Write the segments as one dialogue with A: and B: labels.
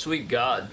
A: Sweet God.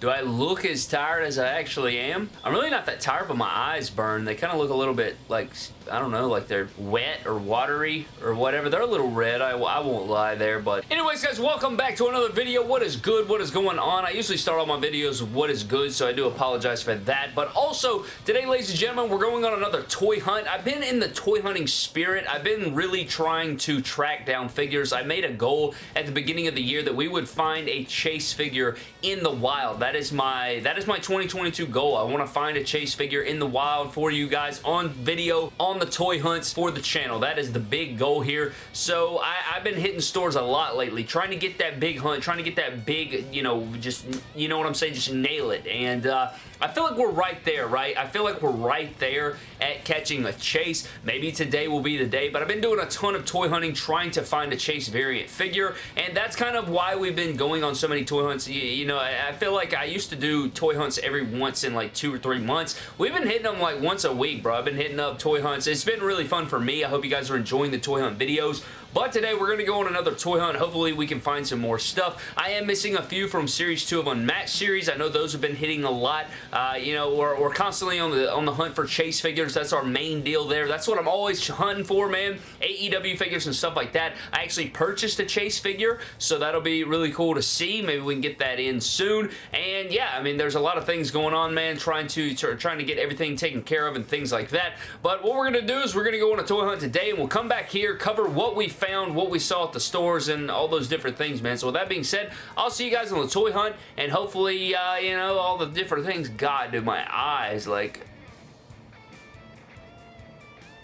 A: Do I look as tired as I actually am? I'm really not that tired, but my eyes burn. They kind of look a little bit like, I don't know, like they're wet or watery or whatever. They're a little red. I, I won't lie there, but anyways, guys, welcome back to another video. What is good? What is going on? I usually start all my videos with what is good, so I do apologize for that. But also, today, ladies and gentlemen, we're going on another toy hunt. I've been in the toy hunting spirit. I've been really trying to track down figures. I made a goal at the beginning of the year that we would find a chase figure in the wild. That is my that is my 2022 goal. I want to find a chase figure in the wild for you guys on video on the toy hunts for the channel. That is the big goal here. So I, I've been hitting stores a lot lately, trying to get that big hunt, trying to get that big, you know, just, you know what I'm saying, just nail it. And uh, I feel like we're right there, right? I feel like we're right there at catching a chase. Maybe today will be the day, but I've been doing a ton of toy hunting trying to find a chase variant figure, and that's kind of why we've been going on so many toy hunts. You, you know, I, I feel like I used to do toy hunts every once in like two or three months. We've been hitting them like once a week, bro. I've been hitting up toy hunts. It's been really fun for me. I hope you guys are enjoying the toy hunt videos. But today we're going to go on another toy hunt. Hopefully we can find some more stuff. I am missing a few from Series 2 of Unmatched Series. I know those have been hitting a lot. Uh, you know, we're, we're constantly on the on the hunt for chase figures. That's our main deal there. That's what I'm always hunting for, man. AEW figures and stuff like that. I actually purchased a chase figure, so that'll be really cool to see. Maybe we can get that in soon. And yeah, I mean, there's a lot of things going on, man, trying to, trying to get everything taken care of and things like that. But what we're going to do is we're going to go on a toy hunt today, and we'll come back here, cover what we found, what we saw at the stores, and all those different things, man. So with that being said, I'll see you guys on the toy hunt, and hopefully, uh, you know, all the different things. God, dude, my eyes, like...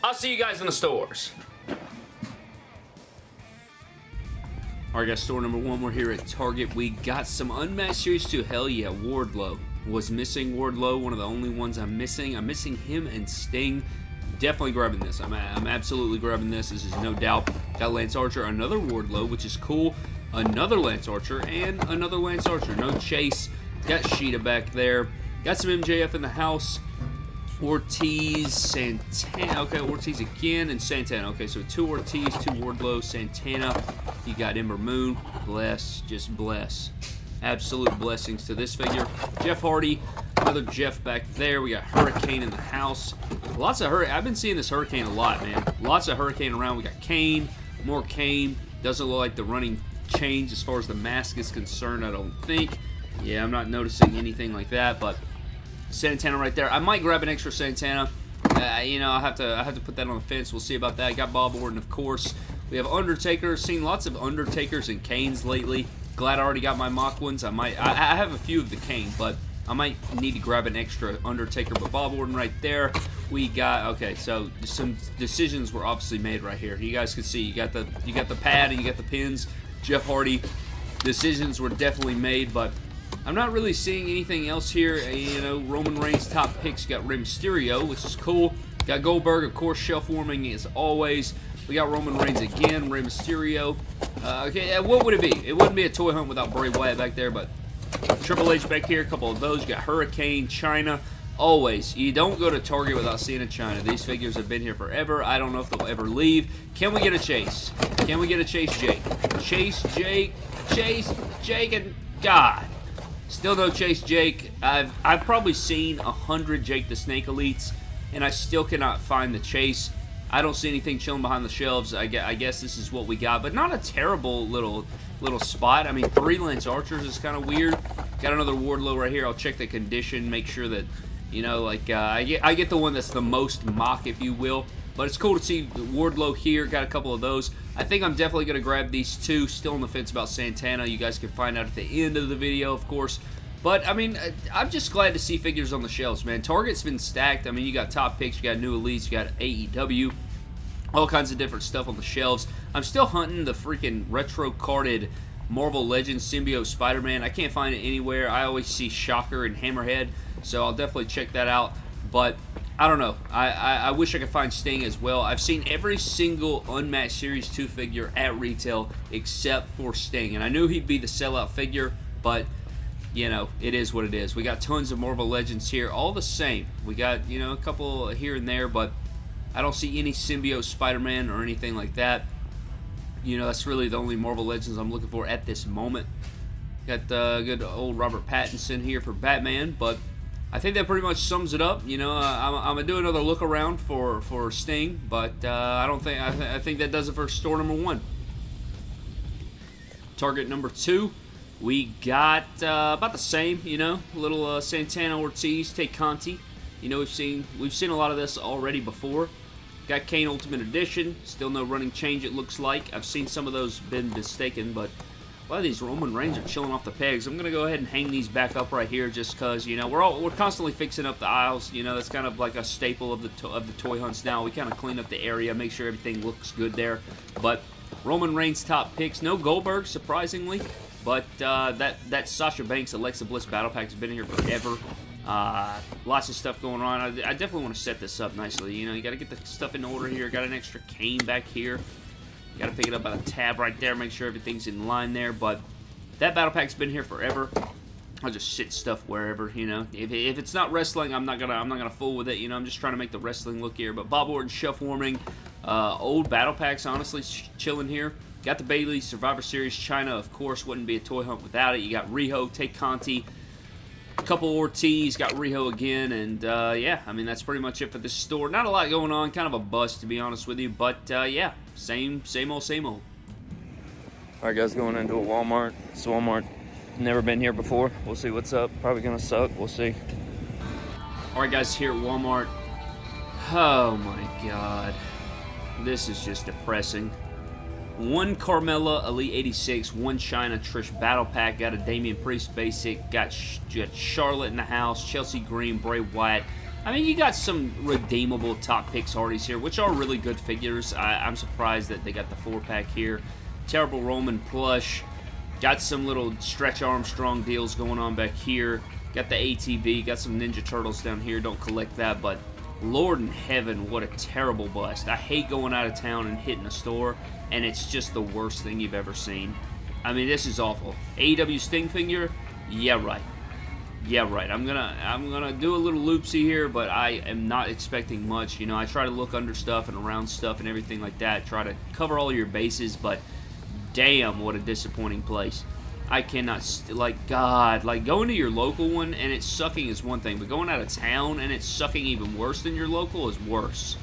A: I'll see you guys in the stores. Alright guys, store number one, we're here at Target. We got some Unmatched Series 2. Hell yeah, Wardlow. Was missing Wardlow, one of the only ones I'm missing. I'm missing him and Sting. Definitely grabbing this. I'm, I'm absolutely grabbing this. This is no doubt. Got Lance Archer, another Wardlow, which is cool. Another Lance Archer, and another Lance Archer. No chase. Got Shida back there. Got some MJF in the house. Ortiz, Santana. Okay, Ortiz again, and Santana. Okay, so two Ortiz, two Wardlow, Santana. You got Ember Moon. Bless, just bless. Absolute blessings to this figure. Jeff Hardy, another Jeff back there. We got Hurricane in the house. Lots of Hurricane. I've been seeing this Hurricane a lot, man. Lots of Hurricane around. We got Kane, more Kane. Doesn't look like the running change as far as the mask is concerned, I don't think. Yeah, I'm not noticing anything like that, but Santana right there. I might grab an extra Santana. Uh, you know, I have to I have to put that on the fence. We'll see about that. Got Bob Orton, of course. We have Undertaker. Seen lots of Undertakers and Kanes lately. Glad I already got my mock ones. I might I, I have a few of the Kane, but I might need to grab an extra Undertaker. But Bob Orton right there. We got okay. So some decisions were obviously made right here. You guys can see you got the you got the pad and you got the pins. Jeff Hardy. Decisions were definitely made, but I'm not really seeing anything else here. Uh, you know, Roman Reigns top picks. got Rey Mysterio, which is cool. Got Goldberg, of course, shelf warming as always. We got Roman Reigns again, Rey Mysterio. Uh, okay, what would it be? It wouldn't be a toy hunt without Bray Wyatt back there, but Triple H back here, a couple of those. You got Hurricane, Chyna. Always, you don't go to Target without seeing a Chyna. These figures have been here forever. I don't know if they'll ever leave. Can we get a Chase? Can we get a Chase Jake? Chase Jake, Chase Jake, and God. Still no Chase Jake. I've, I've probably seen a hundred Jake the Snake Elites, and I still cannot find the Chase. I don't see anything chilling behind the shelves. I guess, I guess this is what we got, but not a terrible little little spot. I mean, three Lance Archers is kind of weird. Got another Wardlow right here. I'll check the condition, make sure that, you know, like, uh, I, get, I get the one that's the most mock, if you will. But it's cool to see Wardlow here. Got a couple of those. I think I'm definitely going to grab these two. Still on the fence about Santana. You guys can find out at the end of the video, of course. But, I mean, I'm just glad to see figures on the shelves, man. Target's been stacked. I mean, you got top picks, you got new elites, you got AEW, all kinds of different stuff on the shelves. I'm still hunting the freaking retro carded Marvel Legends Symbiote Spider-Man. I can't find it anywhere. I always see Shocker and Hammerhead, so I'll definitely check that out. But I don't know. I, I, I, wish I could find Sting as well. I've seen every single Unmatched Series 2 figure at retail except for Sting. And I knew he'd be the sellout figure, but, you know, it is what it is. We got tons of Marvel Legends here, all the same. We got, you know, a couple here and there, but I don't see any Symbiote Spider-Man or anything like that. You know, that's really the only Marvel Legends I'm looking for at this moment. Got the good old Robert Pattinson here for Batman, but I think that pretty much sums it up. You know, uh, I'm, I'm, gonna do another look around for for Sting, but uh, I don't think I, th I, think that does it for store number one. Target number two, we got uh, about the same. You know, little uh, Santana Ortiz, Tay Conti. You know, we've seen we've seen a lot of this already before. Got Kane Ultimate Edition. Still no running change. It looks like I've seen some of those been mistaken, but lot of these Roman Reigns are chilling off the pegs. I'm gonna go ahead and hang these back up right here, just cause you know we're all we're constantly fixing up the aisles. You know that's kind of like a staple of the of the toy hunts now. We kind of clean up the area, make sure everything looks good there. But Roman Reigns top picks, no Goldberg surprisingly, but uh, that that Sasha Banks Alexa Bliss battle pack has been in here forever. Uh, lots of stuff going on. I, I definitely want to set this up nicely. You know, you got to get the stuff in order here. Got an extra Kane back here. Got to pick it up by the tab right there, make sure everything's in line there, but that battle pack's been here forever. I'll just sit stuff wherever, you know. If, if it's not wrestling, I'm not gonna I'm not gonna fool with it, you know. I'm just trying to make the wrestling look here. But Bob Orton shelf warming, uh, old battle packs, honestly, chilling here. Got the Bayley Survivor Series Chyna, of course, wouldn't be a toy hunt without it. You got Riho, Tay Conti, a couple Ortiz, got Riho again, and uh, yeah, I mean, that's pretty much it for this store. Not a lot going on, kind of a bust, to be honest with you, but uh, yeah, same, same old, same old.
B: All right, guys, going into a Walmart. It's Walmart. Never been here before. We'll see what's up. Probably gonna suck. We'll see.
A: All right, guys, here at Walmart. Oh my God, this is just depressing. One Carmella Elite 86, one Chyna Trish Battle Pack, got a Damian Priest Basic, got, got Charlotte in the house, Chelsea Green, Bray Wyatt. I mean, you got some redeemable top picks Hardys here, which are really good figures. I, am surprised that they got the four pack here. Terrible Roman plush. Got some little Stretch Armstrong deals going on back here. Got the ATV, got some Ninja Turtles down here. Don't collect that, but Lord in heaven, what a terrible bust. I hate going out of town and hitting a store and it's just the worst thing you've ever seen. I mean, this is awful. AEW Sting? Yeah, right. Yeah, right. I'm gonna I'm gonna do a little loopsy here, but I am not expecting much. You know, I try to look under stuff and around stuff and everything like that. Try to cover all your bases, but damn, what a disappointing place. I cannot, like, God, like, going to your local one and it's sucking is one thing, but going out of town and it's sucking even worse than your local is worse.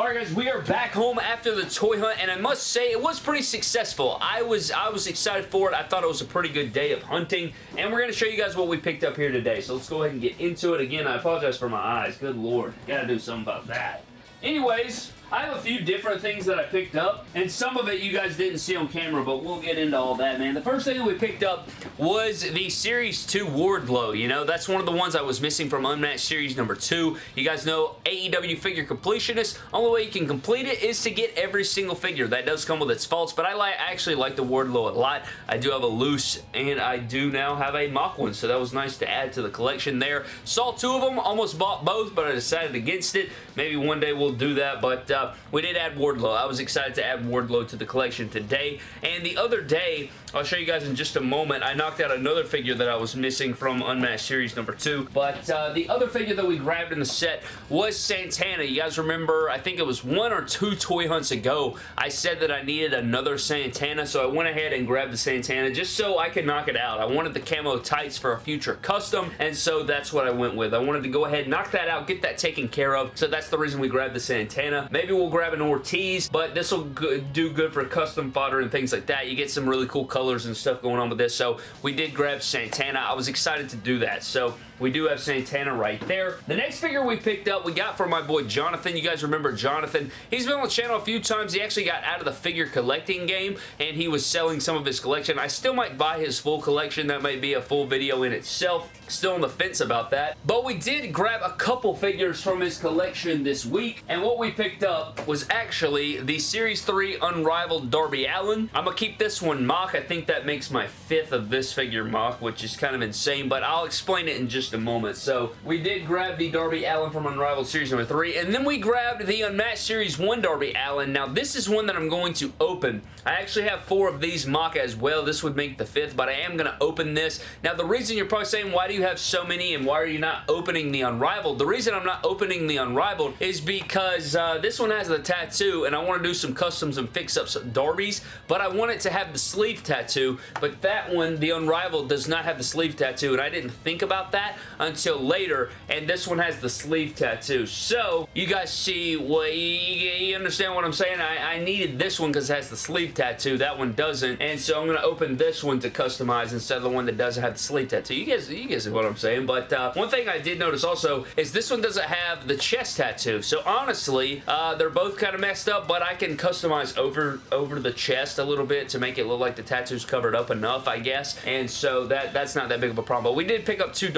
A: Alright guys, we are back home after the toy hunt, and I must say, it was pretty successful. I was I was excited for it. I thought it was a pretty good day of hunting, and we're going to show you guys what we picked up here today. So let's go ahead and get into it. Again, I apologize for my eyes. Good lord. Gotta do something about that. Anyways, I have a few different things that I picked up, and some of it you guys didn't see on camera, but we'll get into all that, man. The first thing that we picked up was the Series 2 Wardlow, you know? That's one of the ones I was missing from Unmatched Series number 2. You guys know AEW Figure Completionist. Only way you can complete it is to get every single figure. That does come with its faults, but I, like, actually like the Wardlow a lot. I do have a loose, and I do now have a mock one, so that was nice to add to the collection there. Saw two of them, almost bought both, but I decided against it. Maybe one day we'll do that, but uh, we did add Wardlow. I was excited to add Wardlow to the collection today. And the other day, I'll show you guys in just a moment, I knocked out another figure that I was missing from Unmatched Series number 2. But uh, the other figure that we grabbed in the set was Santana. You guys remember, I think it was one or two toy hunts ago, I said that I needed another Santana, so I went ahead and grabbed the Santana just so I could knock it out. I wanted the camo tights for a future custom, and so that's what I went with. I wanted to go ahead, and knock that out, get that taken care of, so that's the reason we grabbed the Santana. Maybe we'll grab an Ortiz, but this will do good for custom fodder and things like that. You get some really cool colors and stuff going on with this, so we did grab Santana. I was excited to do that, so we do have Santana right there. The next figure we picked up, we got from my boy Jonathan. You guys remember Jonathan. He's been on the channel a few times. He actually got out of the figure collecting game, and he was selling some of his collection. I still might buy his full collection. That might be a full video in itself. Still on the fence about that. But we did grab a couple figures from his collection this week, and what we picked up was actually the Series 3 Unrivaled Darby Allin. I'm going to keep this one mock. I think that makes my fifth of this figure mock, which is kind of insane, but I'll explain it in just just a moment. So we did grab the Darby Allin from Unrivaled Series number 3, and then we grabbed the Unmatched Series 1 Darby Allin. Now this is one that I'm going to open. I actually have four of these mock as well. This would make the fifth, but I am going to open this. Now the reason you're probably saying, why do you have so many and why are you not opening the Unrivaled? The reason I'm not opening the Unrivaled is because uh, this one has the tattoo, and I want to do some customs and fix-ups of Darby's, but I want it to have the sleeve tattoo, but that one, the Unrivaled, does not have the sleeve tattoo, and I didn't think about that until later, and this one has the sleeve tattoo. So, you guys see, what you, you understand what I'm saying? I, I needed this one because it has the sleeve tattoo. That one doesn't, and so I'm going to open this one to customize instead of the one that doesn't have the sleeve tattoo. You guys, you guys see what I'm saying, but uh, one thing I did notice also is this one doesn't have the chest tattoo. So honestly, uh, they're both kind of messed up, but I can customize over, over the chest a little bit to make it look like the tattoo's covered up enough, I guess. And so that that's not that big of a problem. But we did pick up two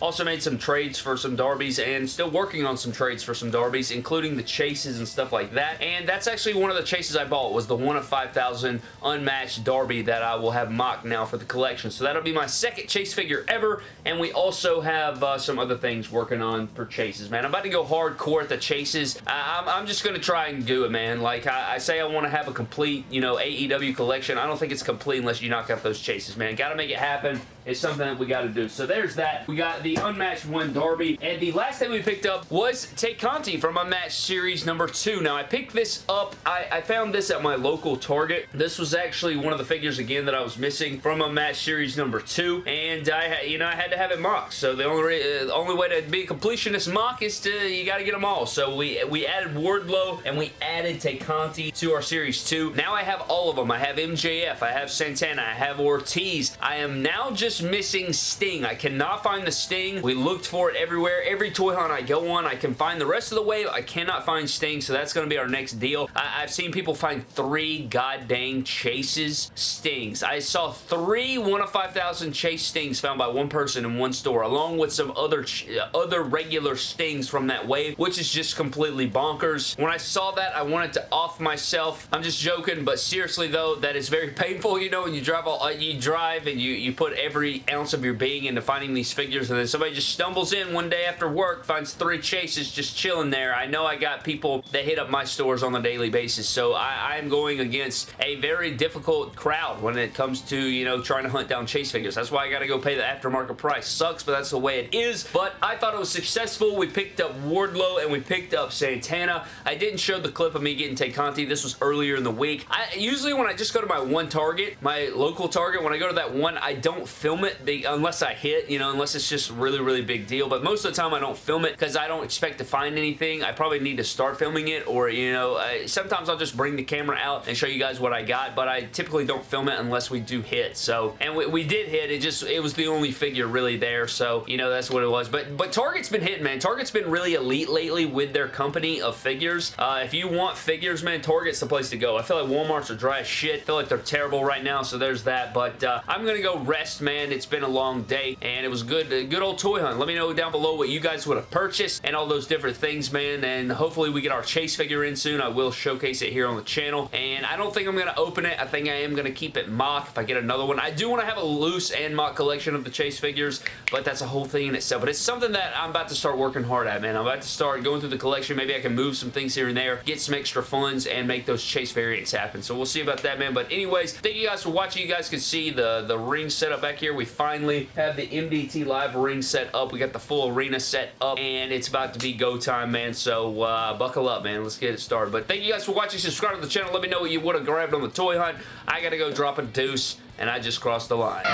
A: Also made some trades for some Darbies, and still working on some trades for some Darbies, including the chases and stuff like that. And that's actually one of the chases I bought, was the one of 5,000 unmatched Darby that I will have mocked now for the collection. So that'll be my second chase figure ever, and we also have uh, some other things working on for chases, man. I'm about to go hardcore at the chases. I, am I'm just going to try and do it, man. Like, I, I say I want to have a complete, you know, AEW collection. I don't think it's complete unless you knock out those chases, man. Got to make it happen It's something that we got to do. So there's that. We got the unmatched one Darby. And the last thing we picked up was Tay Conti from Unmatched Series number 2. Now, I picked this up. I, I, found this at my local Target. This was actually one of the figures, again, that I was missing from Unmatched Series number 2. And I, had, you know, I had to have it mocked. So the only, uh, the only way to be a completionist mock is to, you got to get them all. So we, we added Wardlow and we added Tay Conti to our Series 2. Now I have all of them. I have MJF. I have Santana. I have Ortiz. I am now just missing Sting. I cannot find the Sting. We looked for it everywhere. Every toy hunt I go on, I can find the rest of the wave. I cannot find Sting, so that's going to be our next deal. I have seen people find three god dang chases Stings. I saw three 1 of 5,000 chase Stings found by one person in one store, along with some other uh, other regular Stings from that wave, which is just completely bonkers. When I saw that, I wanted to off myself. I'm just joking, but seriously though, that is very painful, you know, when you drive all, uh, you drive and you, you put every every ounce of your being into finding these figures and then somebody just stumbles in one day after work, finds three chases just chilling there. I know I got people that hit up my stores on a daily basis, so I, am going against a very difficult crowd when it comes to, you know, trying to hunt down chase figures. That's why I got to go pay the aftermarket price. Sucks, but that's the way it is. But I thought it was successful. We picked up Wardlow and we picked up Santana. I didn't show the clip of me getting Tay. This was earlier in the week. I, usually when I just go to my one Target, my local Target, when I go to that one, I don't film it unless I hit, you know, unless it's just really, really big deal. But most of the time I don't film it because I don't expect to find anything. I probably need to start filming it or, you know, I, sometimes I'll just bring the camera out and show you guys what I got. But I typically don't film it unless we do hit. So, and we, we did hit. It just, it was the only figure really there. So, you know, that's what it was. But, but Target's been hitting, man. Target's been really elite lately with their company of figures. Uh, if you want figures, man, Target's the place to go. I feel like Walmart's are dry as shit. I feel like they're terrible right now. So there's that. But uh, I'm going to go rest, man. It's been a long day and it was good good old toy hunt. Let me know down below what you guys would have purchased and all those different things, man. And hopefully we get our chase figure in soon. I will showcase it here on the channel. And I don't think I'm going to open it. I think I am going to keep it mock if I get another one. I do want to have a loose and mock collection of the chase figures, but that's a whole thing in itself. But it's something that I'm about to start working hard at, man. I'm about to start going through the collection. Maybe I can move some things here and there, get some extra funds, and make those chase variants happen. So we'll see about that, man. But anyways, thank you guys for watching. You guys can see the, the ring setup back here. We finally have the MDT Live live ring set up. We got the full arena set up, and it's about to be go time, man. So uh, buckle up, man. Let's get it started. But thank you guys for watching. Subscribe to the channel. Let me know what you would have grabbed on the toy hunt. I got to go drop a deuce, and I just crossed the line.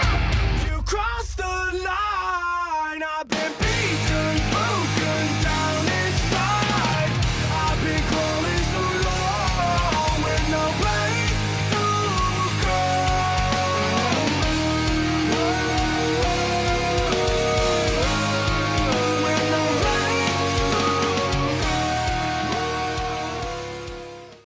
A: You crossed the line.